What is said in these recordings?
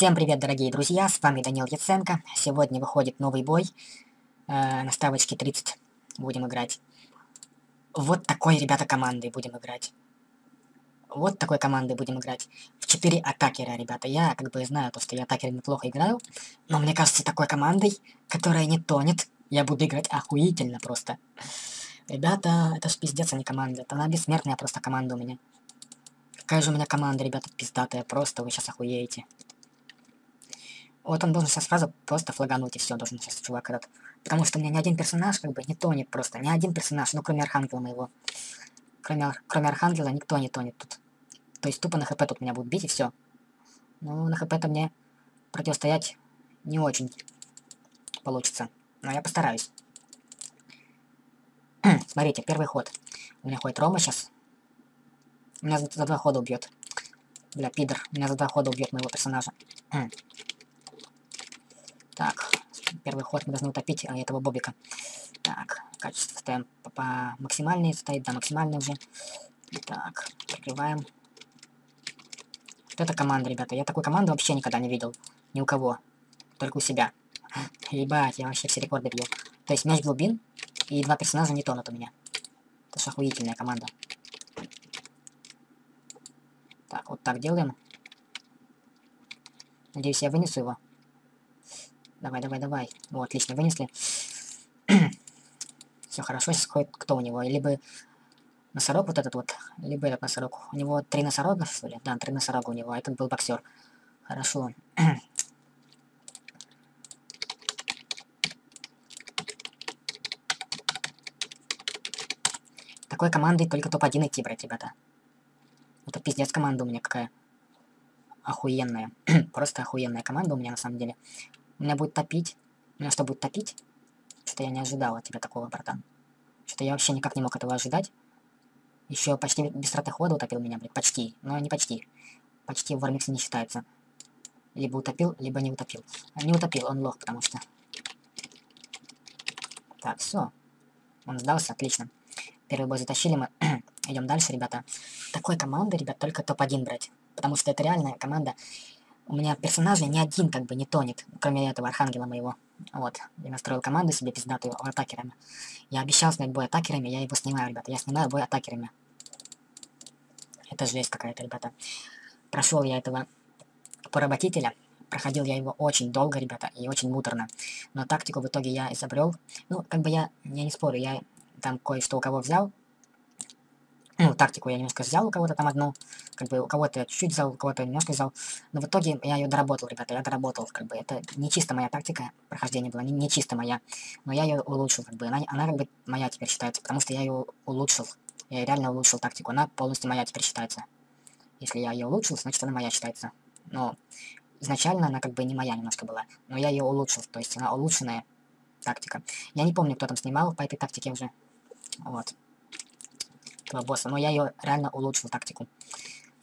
Всем привет, дорогие друзья, с вами Данил Яценко. Сегодня выходит новый бой. Э, на ставочке 30 будем играть. Вот такой, ребята, командой будем играть. Вот такой командой будем играть. В 4 атакера, ребята. Я как бы знаю, то, что я атакерами неплохо играю. Но мне кажется, такой командой, которая не тонет, я буду играть охуительно просто. Ребята, это ж пиздец, а не команда. Это она бессмертная просто команда у меня. Какая же у меня команда, ребята, пиздатая. Просто вы сейчас охуеете. Вот он должен сейчас сразу просто флагануть, и все, должен сейчас чувак этот. Потому что у меня ни один персонаж как бы не тонет просто. Ни один персонаж, ну кроме Архангела моего. Кроме, кроме Архангела никто не тонет тут. То есть тупо на хп тут меня будут бить, и все. Ну, на хп-то мне противостоять не очень получится. Но я постараюсь. Смотрите, первый ход. У меня ходит Рома сейчас. Меня за, за два хода убьет. Бля, пидор. Меня за два хода убьет моего персонажа. Так, первый ход мы должны утопить а, этого бобика. Так, качество ставим по, по максимальной, стоит, да, максимальный уже. Так, прикрываем. Вот это команда, ребята. Я такой команды вообще никогда не видел. Ни у кого. Только у себя. Ебать, я вообще все рекорды бью. То есть мяч глубин, и два персонажа не тонут у меня. Это же охуительная команда. Так, вот так делаем. Надеюсь, я вынесу его. Давай, давай, давай. Вот, отлично, вынесли. Все хорошо, сейчас ходит кто у него? Либо носорог вот этот вот, либо этот носорог. У него три носорога, что ли? Да, три носорога у него, а этот был боксер. Хорошо. Такой командой только топ-1 идти брать, ребята. Это пиздец команда у меня какая. Охуенная. Просто охуенная команда у меня на самом деле. Меня будет топить. Меня что, будет топить? Что-то я не ожидал от тебя такого, братан. Что-то я вообще никак не мог этого ожидать. Еще почти без траты хода утопил меня, блядь. Почти. Но не почти. Почти в Вармиксе не считается. Либо утопил, либо не утопил. Не утопил, он лох, потому что... Так, все. Он сдался, отлично. Первый бой затащили мы. Идем дальше, ребята. Такой команды, ребят, только топ-1 брать. Потому что это реальная команда у меня персонажей ни один как бы не тонет, кроме этого архангела моего. Вот, я настроил команду себе пиздатую атакерами. Я обещал снять бой атакерами, я его снимаю, ребята. Я снимаю бой атакерами. Это жесть какая-то, ребята. Прошел я этого поработителя. Проходил я его очень долго, ребята, и очень муторно. Но тактику в итоге я изобрел. Ну, как бы я, я не спорю, я там кое-что у кого взял, ну, тактику я немножко взял у кого-то там одну, как бы у кого-то чуть-чуть взял, у кого-то немножко взял, но в итоге я ее доработал, ребята, я доработал, как бы, это не чисто моя тактика прохождения была, не, не чисто моя, но я ее улучшил, как бы, она, она как бы моя теперь считается, потому что я ее улучшил, я реально улучшил тактику, она полностью моя теперь считается. Если я ее улучшил, значит она моя считается, но изначально она как бы не моя немножко была, но я ее улучшил, то есть она улучшенная тактика. Я не помню, кто там снимал по этой тактике уже, вот этого босса, но я ее реально улучшил тактику.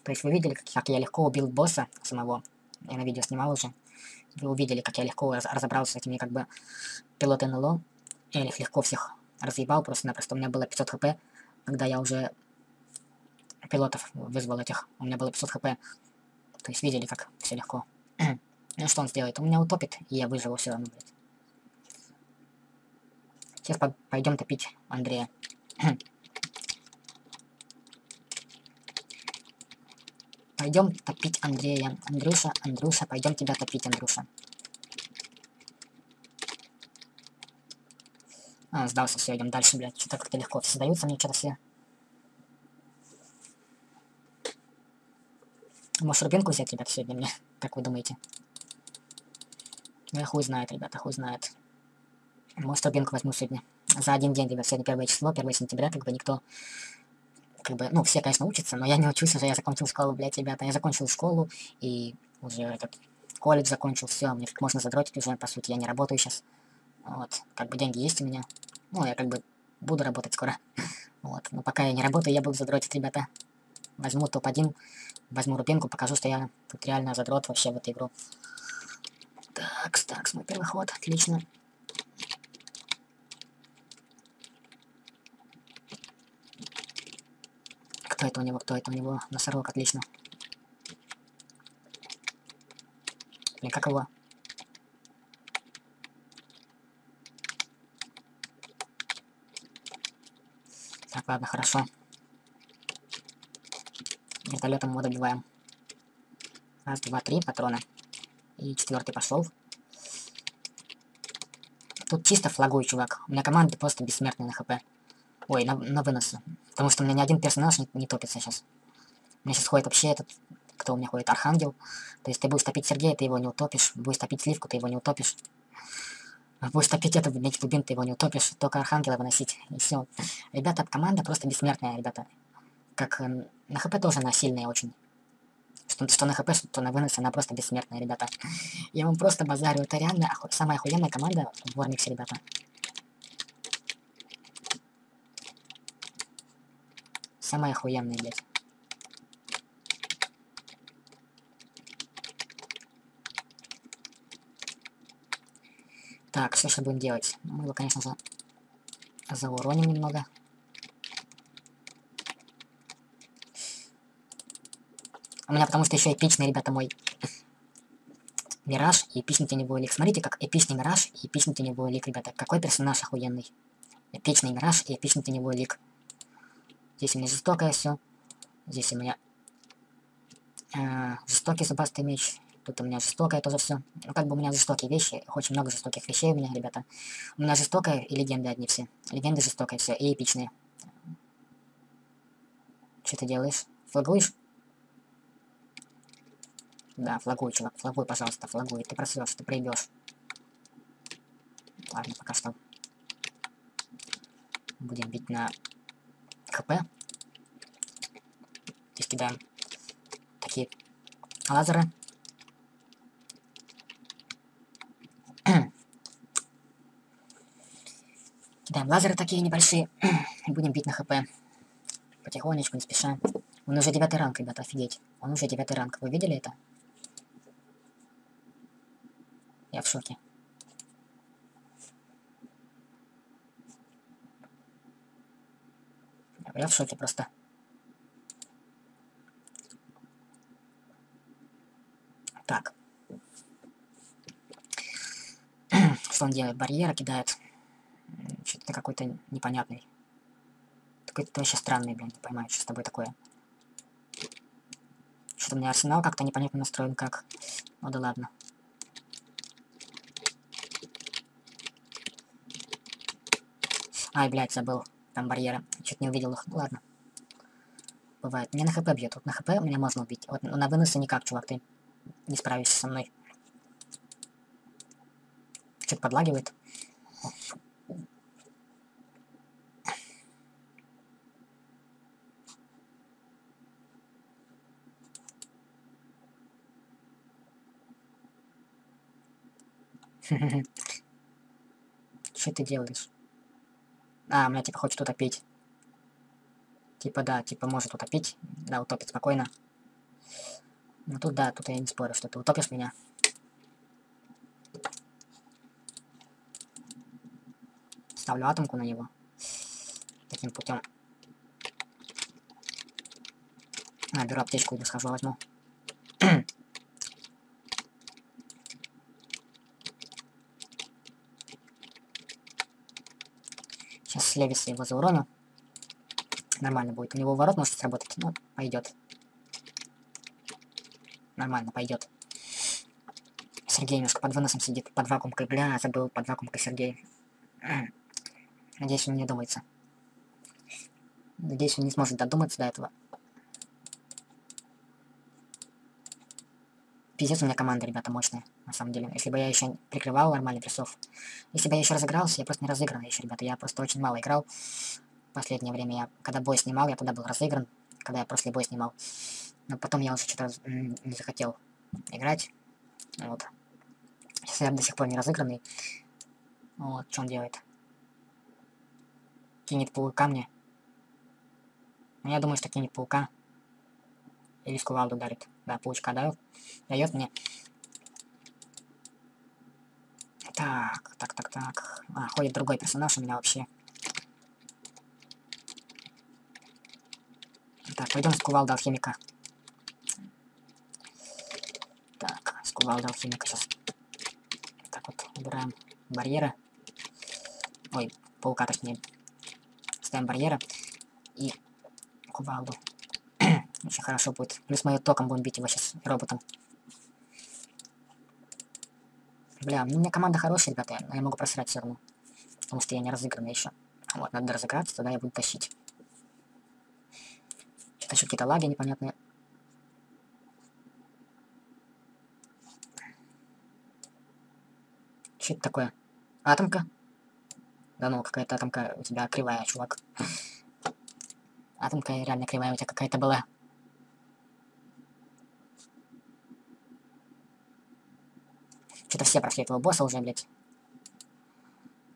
То есть вы видели, как, как я легко убил босса самого. Я на видео снимал уже. Вы увидели, как я легко раз разобрался с этими как бы пилоты НЛО. Я их легко всех разъебал просто-напросто. У меня было 500 хп, когда я уже пилотов вызвал этих. У меня было 500 хп. То есть видели, как все легко. ну что он сделает? Он меня утопит, и я выживу все равно, блядь. Сейчас по пойдем топить Андрея. Пойдем топить Андрея. Андрюша, Андрюша, пойдем тебя топить, Андрюша. А, сдался, все, идем дальше, блядь. Что-то как-то легко все сдаются мне что-то все. Может, рубинку взять, ребята, сегодня мне? Как вы думаете? Ну, я хуй знает, ребята, хуй знает. Может, рубинку возьму сегодня. За один день, ребят, сегодня первое число, 1 сентября, как бы никто как бы, ну, все, конечно, учатся, но я не учусь уже, я закончил школу, блядь, ребята. Я закончил школу и уже этот колледж закончил, все, мне как можно задротить уже, по сути, я не работаю сейчас. Вот, как бы деньги есть у меня. Ну, я как бы буду работать скоро. Вот, но пока я не работаю, я буду задротить, ребята. Возьму топ-1, возьму рубинку, покажу, что я тут реально задрот вообще в эту игру. Так, так, мой первый ход, отлично. Кто это у него? Кто это у него? Носорог, отлично. Блин, как его? Так, ладно, хорошо. Вертолетом его добиваем. Раз, два, три патрона. И четвертый пошел. Тут чисто флагуй, чувак. У меня команда просто бессмертная на хп. Ой, на, на выносы. Потому что у меня ни один персонаж не, не топится сейчас. У меня сейчас ходит вообще этот... Кто у меня ходит? Архангел. То есть ты будешь топить Сергея, ты его не утопишь. Будешь топить Сливку, ты его не утопишь. Будешь топить это, меч глубин, ты его не утопишь. Только Архангела выносить. И все. Ребята, команда просто бессмертная, ребята. Как э, на хп тоже она сильная очень. Что, что на хп, что на выносе, она просто бессмертная, ребята. Я вам просто базарю. Это реально оху самая охуенная команда в Вормиксе, ребята. Самая охуенная, блядь. Так, что же будем делать? Мы его, конечно же, зауроним немного. У меня потому что еще эпичный, ребята, мой Мираж и эпичный теневой лик. Смотрите, как эпичный Мираж и эпичный теневой лик, ребята. Какой персонаж охуенный. Эпичный Мираж и эпичный теневой лик. Здесь у меня жестокое все. Здесь у меня э, жестокий зубастый меч. Тут у меня жестокое тоже все. Ну, как бы у меня жестокие вещи. Очень много жестоких вещей у меня, ребята. У меня жестокая и легенды одни все. Легенды жестокая все. И эпичные. Что ты делаешь? Флагуешь? Да, флагуй, чувак, флагуй, пожалуйста, флагуй. Ты просрешь, ты проебешь. Ладно, пока что. Будем бить на ХП. Здесь кидаем такие лазеры. кидаем лазеры такие небольшие. И будем бить на ХП. Потихонечку, не спеша. Он уже девятый ранг, ребята, офигеть. Он уже девятый ранг. Вы видели это? Я в шоке. Я в шоке просто. Так. Что он делает? Барьеры кидает. Что-то какой-то непонятный. Какой-то вообще странный, блин, не понимаю, что с тобой такое. Что-то у меня арсенал как-то непонятно настроен, как. Ну да ладно. Ай, блядь, забыл. Там барьеры. Чуть не увидел их. Ладно. Бывает. Мне на хп бьет. Вот на хп меня можно убить. Вот на выносы никак, чувак, ты не справишься со мной. Что-то подлагивает. Что ты делаешь? А, меня типа хочет утопить. Типа, да, типа может утопить. Да, утопит спокойно. Ну тут да, тут я не спорю, что ты утопишь меня. Ставлю атомку на него. Таким путем. А, беру аптечку и схожу возьму. Сейчас с Левиса его зауроню. Нормально будет. У него ворот может сработать. Ну, пойдет. Нормально, пойдет. Сергей немножко под выносом сидит. Под вакуумкой. Бля, забыл под вакуумкой Сергей. Надеюсь, он не думается. Надеюсь, он не сможет додуматься до этого. Пиздец у меня команда, ребята, мощная на самом деле. Если бы я еще прикрывал нормальный прессов. Если бы я еще разыгрался, я просто не разыгран еще, ребята. Я просто очень мало играл. Последнее время я, когда бой снимал, я тогда был разыгран. Когда я после бой снимал. Но потом я уже что-то не захотел играть. Вот. Сейчас я до сих пор не разыгранный. Вот, что он делает? Кинет паука мне. Ну, я думаю, что кинет паука. Или скувалду ударит. Да, паучка дает. Дает мне. Так, так, так, так. А, ходит другой персонаж у меня вообще. Так, пойдем с кувалда алхимика. Так, с Кувалда алхимика сейчас. Так вот, убираем барьеры. Ой, паука точнее. Ставим барьеры. И кувалду. Очень хорошо будет. Плюс мы током будем бить его сейчас роботом. Бля, ну, у меня команда хорошая, ребята, но я могу просрать все равно. Потому что я не разыгранный еще. Вот, надо разыграться, тогда я буду тащить. Что-то еще какие-то лаги непонятные. Что это такое? Атомка? Да ну, какая-то атомка у тебя кривая, чувак. Атомка реально кривая у тебя какая-то была. Что-то все прошли этого босса уже, блядь.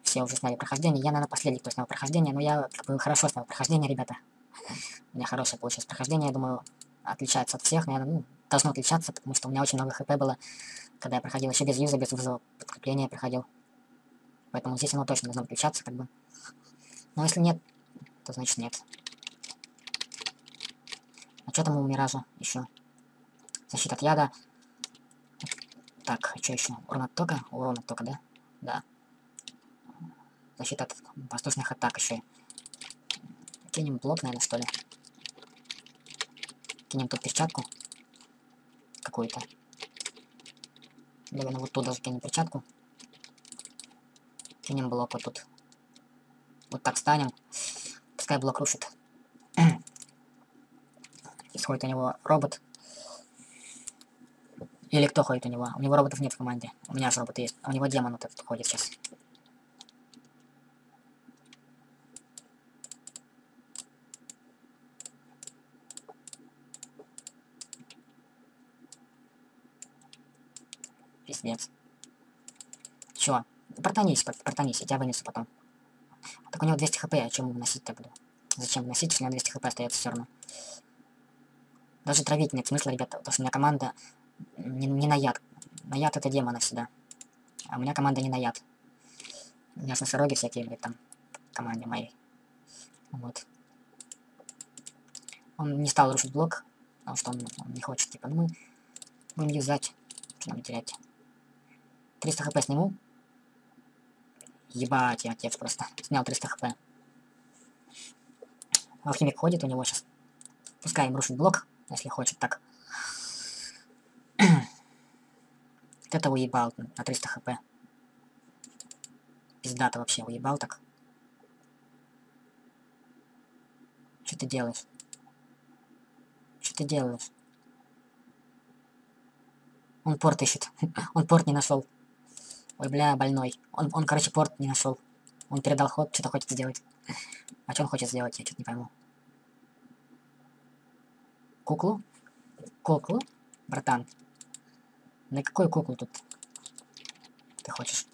Все уже сняли прохождение. Я, наверное, последний, кто снял прохождение, но я хорошо снял прохождение, ребята. У меня хорошее получилось прохождение, я думаю, отличается от всех, наверное, ну, должно отличаться, потому что у меня очень много хп было, когда я проходил еще без юза, без вызова подкрепления проходил. Поэтому здесь оно точно должно отличаться, как бы. Но если нет, то значит нет. А что там у Миража еще? Защита от яда. Так, что еще? Урон от тока? Урон от да? Да. Защита от воздушных атак еще. Кинем блок, наверное, что ли. Кинем тут перчатку. Какую-то. Наверное, вот тут даже кинем перчатку. Кинем блок вот тут. Вот так станем. Пускай блок рушит. Исходит у него робот. Или кто ходит у него? У него роботов нет в команде. У меня же роботы есть. У него демон вот этот ходит сейчас. Пиздец. Чё? Протонись, протонись, я тебя вынесу потом. Так у него 200 хп, а чем носить-то буду? Зачем носить, если у него 200 хп остается все равно? Даже травить нет смысла, ребята, потому что у меня команда не, не на яд. На яд это демона всегда. А у меня команда не на яд. У меня носороги всякие, блядь, там, в команде моей. Вот. Он не стал рушить блок, потому что он, он не хочет, типа, ну мы будем юзать, что нам терять. 300 хп сниму. Ебать, я отец просто. Снял 300 хп. Алхимик ходит, у него сейчас... Пускай им рушит блок, если хочет так. Это уебал на 300 хп. Пиздато вообще уебал так. Что ты делаешь? Что ты делаешь? Он порт ищет. Он порт не нашел. Ой, бля, больной. Он, он, короче, порт не нашел. Он передал ход, что-то хочет сделать. А что он хочет сделать, я что-то не пойму. Куклу? Куклу? Братан. На какую куклу тут ты хочешь?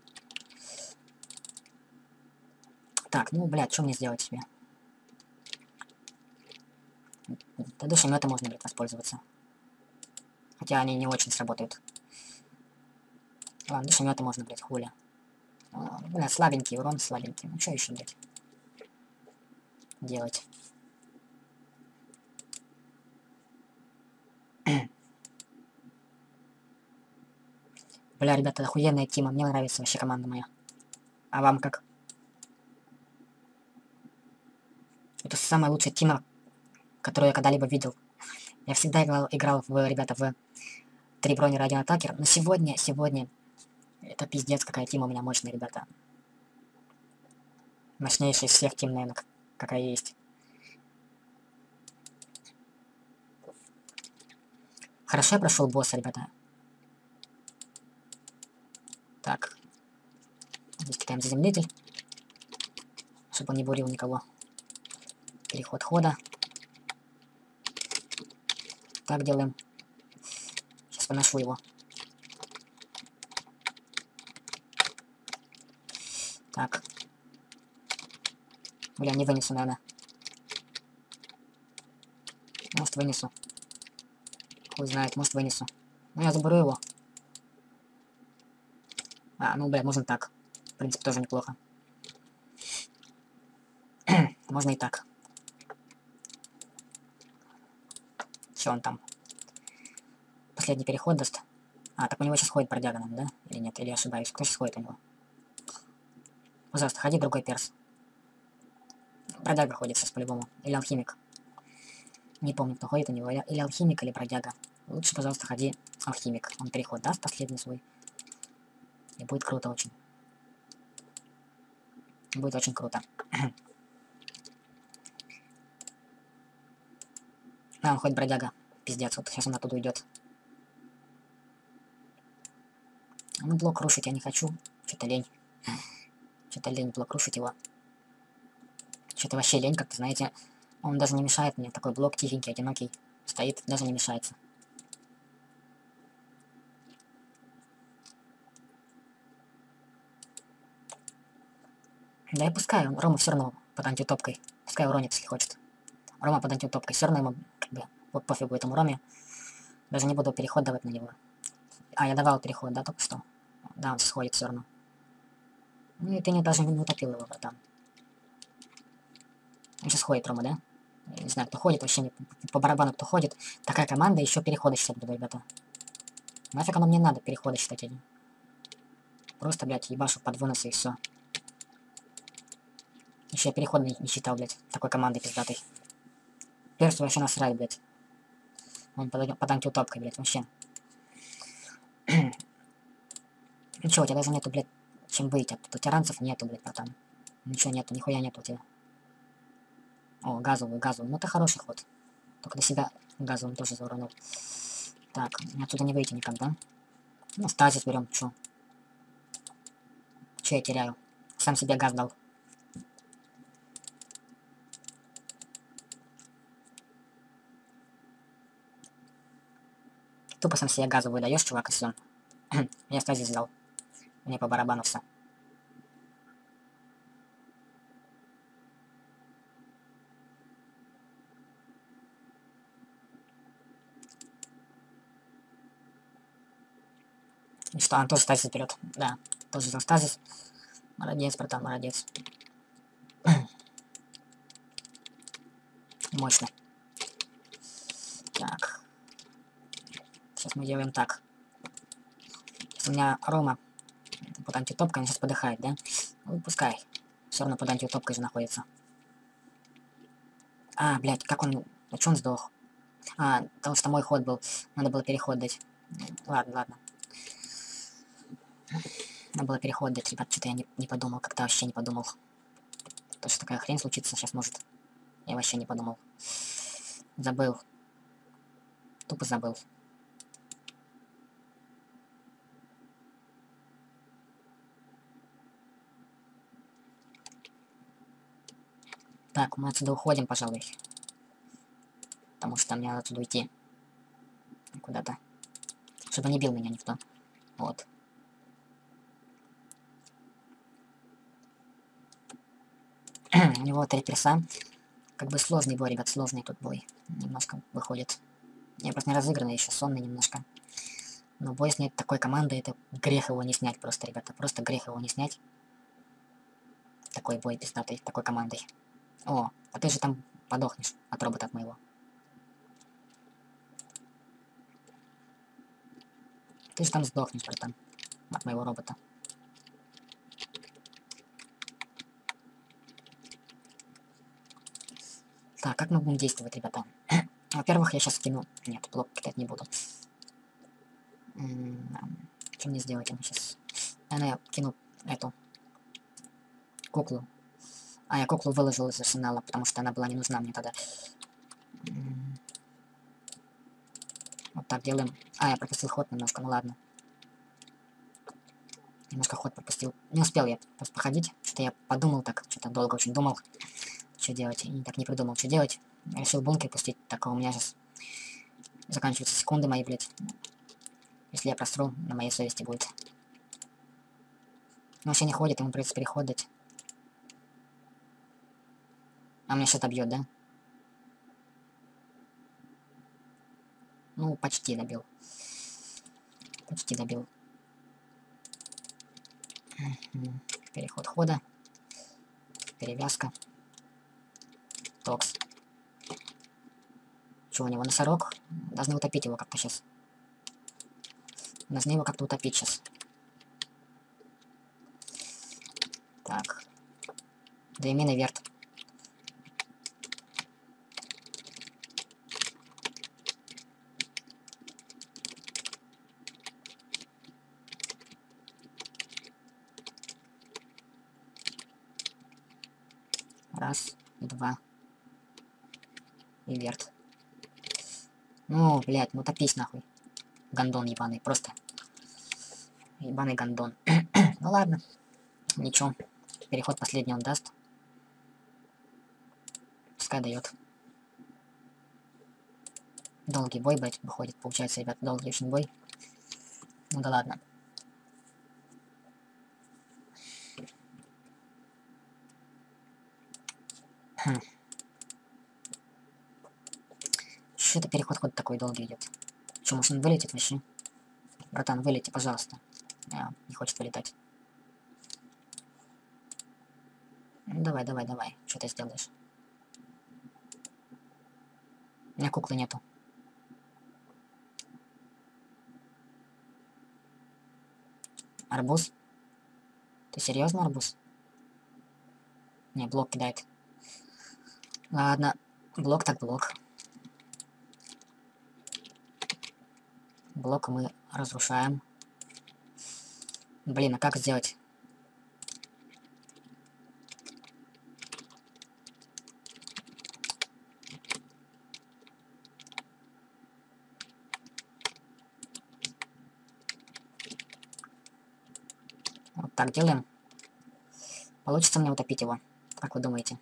Так, ну, блядь, что мне сделать себе? Да душеметы можно, блядь, воспользоваться. Хотя они не очень сработают. Ладно, душеметы можно, блядь, хуля. А, бля, слабенький урон, слабенький. Ну что еще, блядь? Делать. Бля, ребята, охуенная тима. Мне нравится вообще команда моя. А вам как? Это самая лучшая тима, которую я когда-либо видел. Я всегда играл, играл в, ребята, в три брони ради атакер, но сегодня, сегодня это пиздец, какая тима у меня мощная, ребята. Мощнейшая из всех тим, наверное, какая есть. Хорошо я прошел босса, ребята. Так. Кидаем заземлитель. Чтобы он не бурил никого. Переход хода. Так делаем. Сейчас выношу его. Так. Бля, не вынесу, наверное. Может, вынесу. Хуй знает, может, вынесу. Ну, я заберу его. А, ну, бля, можно так. В принципе, тоже неплохо. можно и так. Все, он там. Последний переход даст. А, так у него сейчас ходит бродяга, нам, да? Или нет? Или я ошибаюсь? Кто сейчас ходит у него? Пожалуйста, ходи другой перс. Бродяга ходит сейчас по-любому. Или алхимик. Не помню, кто ходит у него. Или алхимик, или бродяга. Лучше, пожалуйста, ходи алхимик. Он переход даст последний свой. И будет круто очень. Будет очень круто. а, хоть бродяга. Пиздец, вот сейчас он оттуда уйдет. Ну, блок рушить я не хочу. Что-то лень. Что-то лень блок рушить его. Что-то вообще лень, как-то, знаете. Он даже не мешает мне. Такой блок тихенький, одинокий. Стоит, даже не мешается. Да и пускай, он, Рома все равно под антиутопкой. Пускай уронит, если хочет. Рома под антиутопкой. Все равно ему, как бы, вот пофигу этому Роме. Даже не буду переход давать на него. А, я давал переход, да, только что? Да, он сходит все равно. Ну и ты не даже не утопил его, братан. Он сейчас ходит, Рома, да? Я не знаю, кто ходит, вообще не, по барабану кто ходит. Такая команда, еще переходы считать буду, ребята. Нафиг оно мне надо, переходы считать один. Просто, блядь, ебашу под выносы и все. Еще я переход не, считал, блядь, такой командой пиздатой. Перс вообще насрать, блядь. Он под, под антиутопкой, блядь, вообще. чё, у тебя даже нету, блядь, чем быть. А тут тиранцев нету, блядь, братан. Ничего нету, нихуя нету у тебя. О, газовый, газовый. Ну это хороший ход. Только до себя газовым тоже зауронул. Так, отсюда не выйти никогда. Ну, стазис берем, чё? Чё я теряю? Сам себе газ дал. Тупо сам себе газу выдаешь, чувак, и все. Я стазис взял. Мне по барабану все. И что, он тоже стазис берет. Да, тоже взял стазис. Молодец, братан, молодец. Мощно. Так. Сейчас мы делаем так. Сейчас у меня Рома под антитопкой, он сейчас подыхает, да? Ну, пускай. Все равно под антиутопкой же находится. А, блядь, как он... А чё он сдох? А, потому что мой ход был. Надо было переход дать. Ладно, ладно. Надо было переход дать, ребят, что-то я не, не подумал, как-то вообще не подумал. То, что такая хрень случится сейчас может. Я вообще не подумал. Забыл. Тупо забыл. Так, мы отсюда уходим, пожалуй. Потому что мне надо отсюда уйти. Куда-то. Чтобы не бил меня никто. Вот. У него три перса. Как бы сложный бой, ребят, сложный тут бой. Немножко выходит. Я просто не разыгранный еще, сонный немножко. Но бой снять такой командой, это грех его не снять просто, ребята. Просто грех его не снять. Такой бой пиздатый, такой командой. О, а ты же там подохнешь от робота от моего. Ты же там сдохнешь, братан. От моего робота. Так, как мы будем действовать, ребята? Во-первых, я сейчас кину... Нет, блок кидать не буду. Что мне сделать ему сейчас? Наверное, я кину эту куклу а, я куклу выложил из арсенала, потому что она была не нужна мне тогда. Вот так делаем. А, я пропустил ход немножко, ну ладно. Немножко ход пропустил. Не успел я просто походить. Что-то я подумал так, что-то долго очень думал, что делать. И так не придумал, что делать. Решил бункер пустить, так у меня сейчас заканчиваются секунды мои, блядь. Если я просру, на моей совести будет. Но вообще не ходит, ему придется переход дать. А меня что-то бьет, да? Ну, почти добил. Почти добил. Переход хода. Перевязка. Токс. Что у него, носорог? Должны утопить его как-то сейчас. Должны его как-то утопить сейчас. Так. Две мины верт. Раз, два. Верт. Ну, блядь, ну топись нахуй. Гандон ебаный, просто. Ебаный гандон. ну ладно. Ничего. Переход последний он даст. Пускай дает. Долгий бой, блядь, выходит. Получается, ребят, долгий очень бой. Ну да ладно. Хм. Что это переход хоть такой долгий идет? Что, может он вылетит вообще? Братан, вылети, пожалуйста. А, не хочет вылетать. Ну, давай, давай, давай. Что ты сделаешь? У меня куклы нету. Арбуз? Ты серьезно, арбуз? Не, блок кидает. Ладно, блок так блок. Блок мы разрушаем. Блин, а как сделать? Вот так делаем. Получится мне утопить его. Как вы думаете?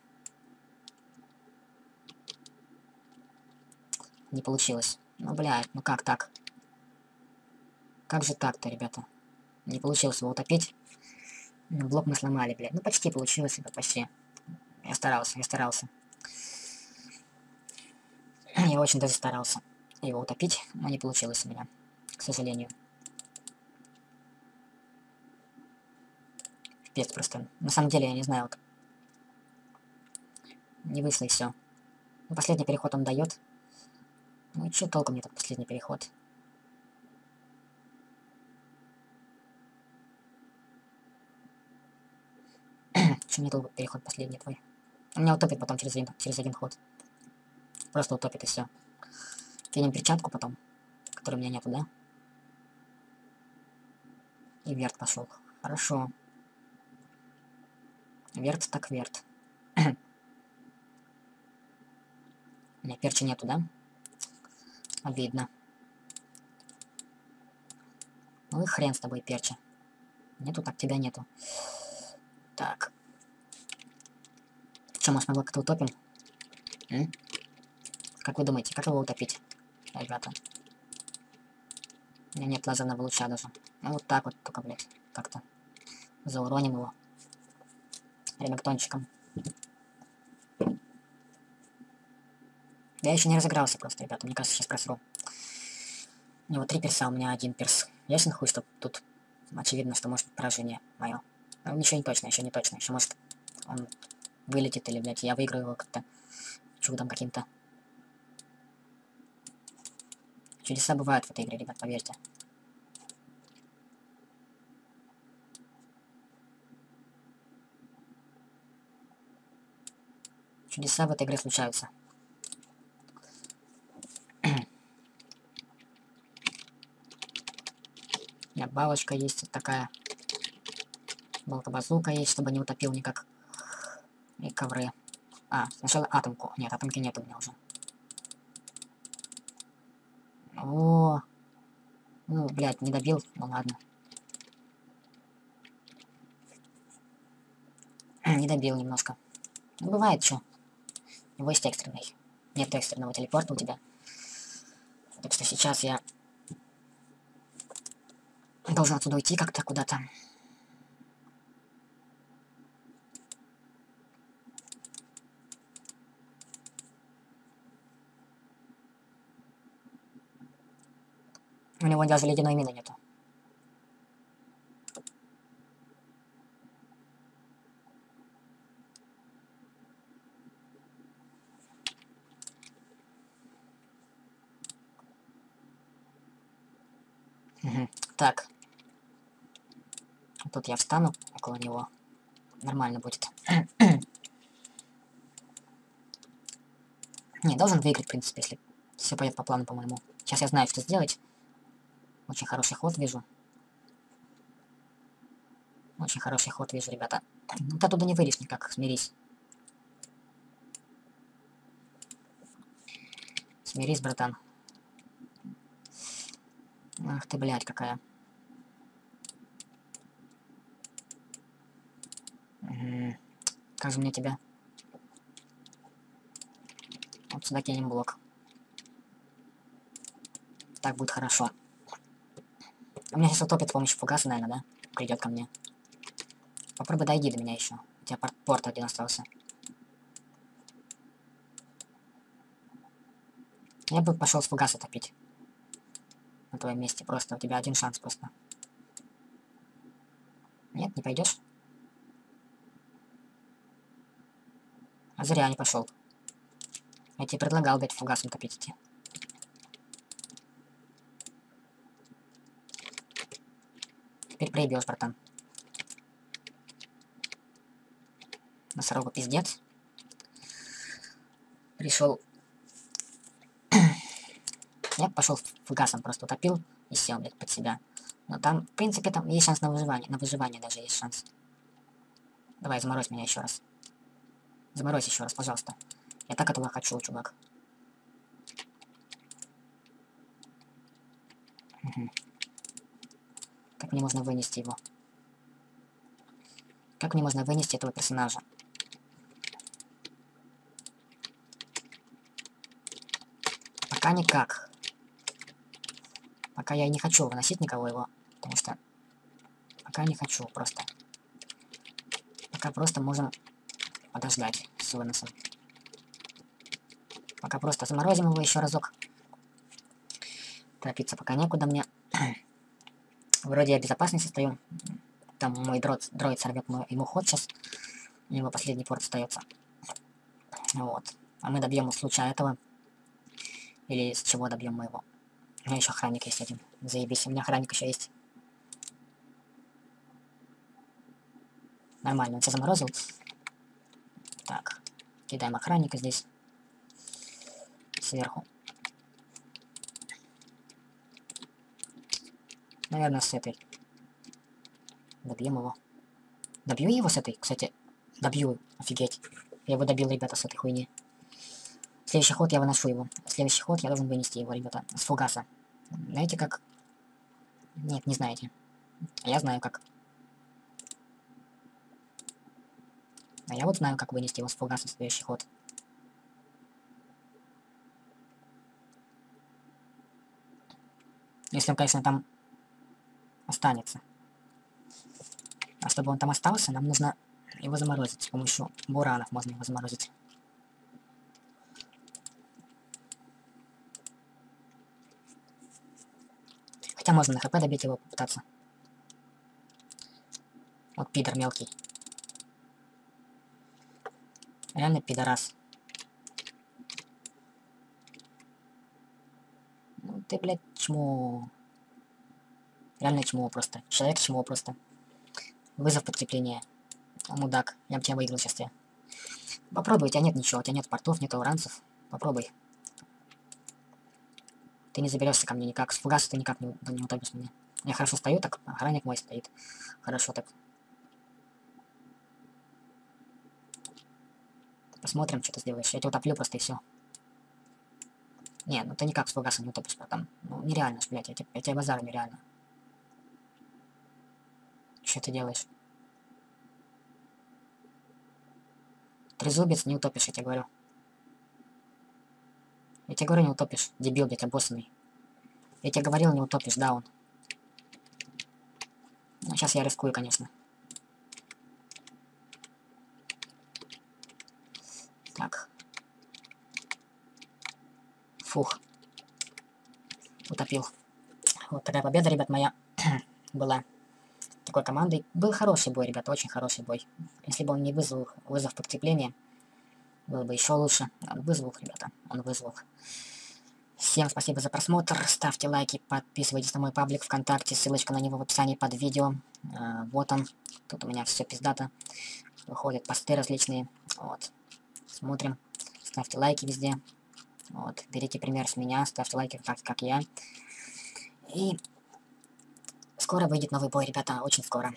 Не получилось. Ну, блядь, ну как так? Как же так-то, ребята? Не получилось его утопить. Ну, блок мы сломали, блядь. Ну, почти получилось, ребят, почти. Я старался, я старался. Я очень даже старался его утопить, но не получилось у меня, к сожалению. Пипец просто. На самом деле, я не знаю, вот. Не вышло и все. Ну, последний переход он дает. Ну и что толку мне этот последний переход? Что мне толку переход последний твой? Он меня утопит потом через один, через один ход. Просто утопит и все. Кинем перчатку потом, которой у меня нету, да? И верт пошел. Хорошо. Верт так верт. у меня перчи нету, да? Обидно. Ну и хрен с тобой, перча. Нету, так тебя нету. Так. Что, может, мы как-то утопим? М? Как вы думаете, как его утопить, ребята? У меня нет лазерного луча даже. Ну, вот так вот только, блядь, как-то. Зауроним его. Ремактончиком. Я еще не разыгрался просто, ребята. Мне кажется, сейчас просру. У него три перса, у меня один перс. Ясен хуй, что тут очевидно, что может поражение мое. Но ничего не точно, еще не точно. Еще может он вылетит или, блядь, я выиграю его как-то чудом каким-то. Чудеса бывают в этой игре, ребят, поверьте. Чудеса в этой игре случаются. У меня балочка есть такая. Балка-базука есть, чтобы не утопил никак. И ковры. А, сначала атомку. Нет, атомки нет у меня уже. О, ну, блядь, не добил, ну ладно. не добил немножко. Ну, бывает, что. У него есть экстренный. Нет экстренного телепорта у тебя. Так что сейчас я должен отсюда уйти как-то куда-то. У него даже ледяной мины нету. Так. Тут я встану около него. Нормально будет. Не, должен выиграть, в принципе, если все пойдет по плану, по-моему. Сейчас я знаю, что сделать. Очень хороший ход вижу. Очень хороший ход вижу, ребята. Ну, ты оттуда не выйдешь никак, смирись. Смирись, братан. Ах ты, блядь, какая. Угу. Как же мне тебя? Вот сюда кинем блок. Так будет хорошо. У меня сейчас утопит с помощью фугаса, наверное, да? Придет ко мне. Попробуй дойди до меня еще. У тебя порт, один остался. Я бы пошел с фугаса топить. На твоем месте просто. У тебя один шанс просто. Нет, не пойдешь? А зря не пошел. Я тебе предлагал дать фугасом топить идти. Теперь проебешь, братан. Носорога пиздец. Пришел. Я пошел фугасом, просто утопил и сел, блядь, под себя. Но там, в принципе, там есть шанс на выживание. На выживание даже есть шанс. Давай, заморозь меня еще раз. Заморозь еще раз, пожалуйста. Я так этого хочу, чувак. Угу. Мне можно вынести его? Как мне можно вынести этого персонажа? Пока никак. Пока я не хочу выносить никого его, потому что... Пока не хочу, просто. Пока просто можем подождать с выносом. Пока просто заморозим его еще разок. Торопиться пока некуда мне. Вроде я в безопасности стою. Там мой дрот, дроид сорвет ему ход сейчас. У него последний порт остается. Вот. А мы добьем с луча этого. Или с чего добьем мы его. У меня еще охранник есть один. Заебись, у меня охранник еще есть. Нормально, он все заморозил. Так, кидаем охранника здесь. Сверху. Наверное, с этой. Добьем его. Добью его с этой, кстати. Добью, офигеть. Я его добил, ребята, с этой хуйни. Следующий ход я выношу его. Следующий ход я должен вынести его, ребята, с фугаса. Знаете как? Нет, не знаете. Я знаю как. А я вот знаю, как вынести его с фугаса в следующий ход. Если он, конечно, там останется. А чтобы он там остался, нам нужно его заморозить. С помощью буранов можно его заморозить. Хотя можно на хп добить его попытаться. Вот пидор мелкий. Реально пидорас. Ну ты, блядь, чмо. Реально чмо просто. Человек чмо просто. Вызов подкрепления. Мудак. Я бы тебя выиграл сейчас я. Попробуй, у тебя нет ничего, у тебя нет портов, нет ауранцев. Попробуй. Ты не заберешься ко мне никак. С фугаса ты никак не, не утопишь меня. Я хорошо стою, так охранник мой стоит. Хорошо так. Посмотрим, что ты сделаешь. Я тебя утоплю просто и все. Не, ну ты никак с фугаса не утопишь, братан. Ну, нереально, блядь, я, я тебя базарю нереально. Что ты делаешь? Трезубец не утопишь, я тебе говорю. Я тебе говорю, не утопишь. Дебил, блядь, обоссанный. Я тебе говорил, не утопишь, да, он. Ну, сейчас я рискую, конечно. Так. Фух. Утопил. Вот такая победа, ребят, моя была такой командой. Был хороший бой, ребят, очень хороший бой. Если бы он не вызвал вызов подкрепления, было бы еще лучше. Он вызвал, ребята, он вызвал. Всем спасибо за просмотр, ставьте лайки, подписывайтесь на мой паблик ВКонтакте, ссылочка на него в описании под видео. А, вот он, тут у меня все пиздато, выходят посты различные, вот. Смотрим, ставьте лайки везде, вот, берите пример с меня, ставьте лайки, как, как я. И скоро выйдет новый бой, ребята, очень скоро.